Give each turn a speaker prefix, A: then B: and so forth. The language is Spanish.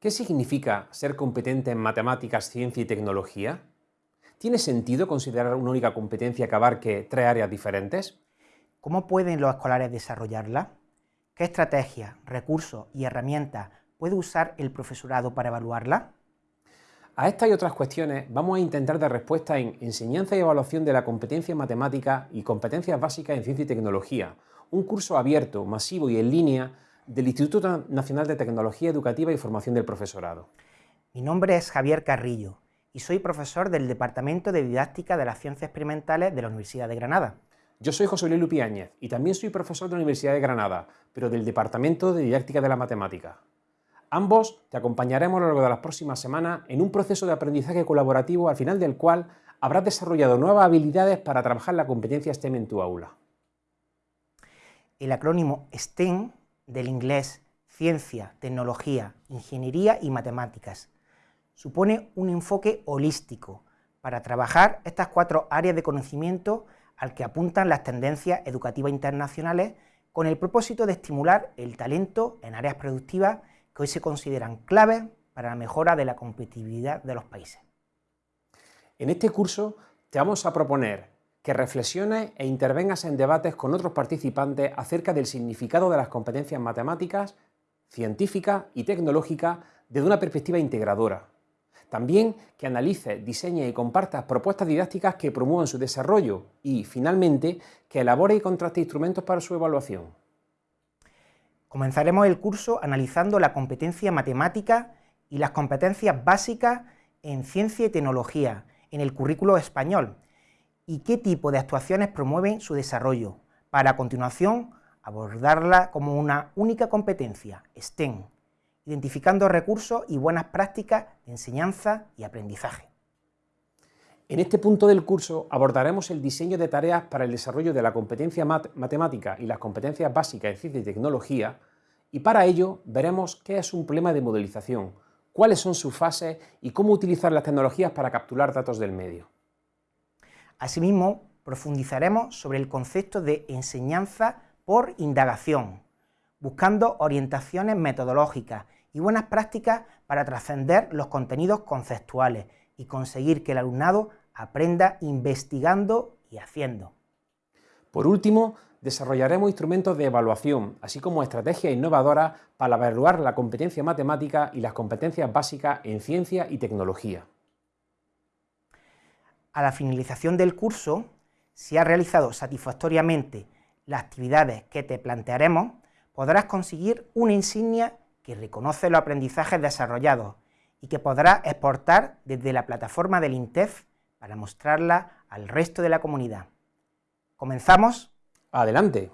A: ¿Qué significa ser competente en matemáticas, ciencia y tecnología? ¿Tiene sentido considerar una única competencia que abarque tres áreas diferentes?
B: ¿Cómo pueden los escolares desarrollarla? ¿Qué estrategias, recursos y herramientas puede usar el profesorado para evaluarla?
A: A estas y otras cuestiones vamos a intentar dar respuesta en Enseñanza y Evaluación de la Competencia en Matemáticas y Competencias Básicas en Ciencia y Tecnología, un curso abierto, masivo y en línea del Instituto Nacional de Tecnología Educativa y Formación del Profesorado.
B: Mi nombre es Javier Carrillo y soy profesor del Departamento de Didáctica de las Ciencias Experimentales de la Universidad de Granada.
A: Yo soy José Luis Lupiáñez y también soy profesor de la Universidad de Granada, pero del Departamento de Didáctica de la Matemática. Ambos te acompañaremos a lo largo de las próximas semanas en un proceso de aprendizaje colaborativo al final del cual habrás desarrollado nuevas habilidades para trabajar la competencia STEM en tu aula.
B: El acrónimo STEM del inglés ciencia, tecnología, ingeniería y matemáticas. Supone un enfoque holístico para trabajar estas cuatro áreas de conocimiento al que apuntan las tendencias educativas internacionales con el propósito de estimular el talento en áreas productivas que hoy se consideran claves para la mejora de la competitividad de los países.
A: En este curso te vamos a proponer que reflexiones e intervengas en debates con otros participantes acerca del significado de las competencias matemáticas, científicas y tecnológicas desde una perspectiva integradora. También que analices, diseñes y compartas propuestas didácticas que promuevan su desarrollo y, finalmente, que elabore y contraste instrumentos para su evaluación.
B: Comenzaremos el curso analizando la competencia matemática y las competencias básicas en ciencia y tecnología en el currículo español, y qué tipo de actuaciones promueven su desarrollo, para a continuación abordarla como una única competencia, STEM, identificando recursos y buenas prácticas de enseñanza y aprendizaje.
A: En este punto del curso abordaremos el diseño de tareas para el desarrollo de la competencia matemática y las competencias básicas en ciencia y tecnología, y para ello veremos qué es un problema de modelización, cuáles son sus fases y cómo utilizar las tecnologías para capturar datos del medio.
B: Asimismo, profundizaremos sobre el concepto de enseñanza por indagación, buscando orientaciones metodológicas y buenas prácticas para trascender los contenidos conceptuales y conseguir que el alumnado aprenda investigando y haciendo.
A: Por último, desarrollaremos instrumentos de evaluación, así como estrategias innovadoras para evaluar la competencia matemática y las competencias básicas en ciencia y tecnología.
B: A la finalización del curso, si has realizado satisfactoriamente las actividades que te plantearemos, podrás conseguir una insignia que reconoce los aprendizajes desarrollados y que podrás exportar desde la plataforma del INTEF para mostrarla al resto de la comunidad. ¿Comenzamos?
A: Adelante.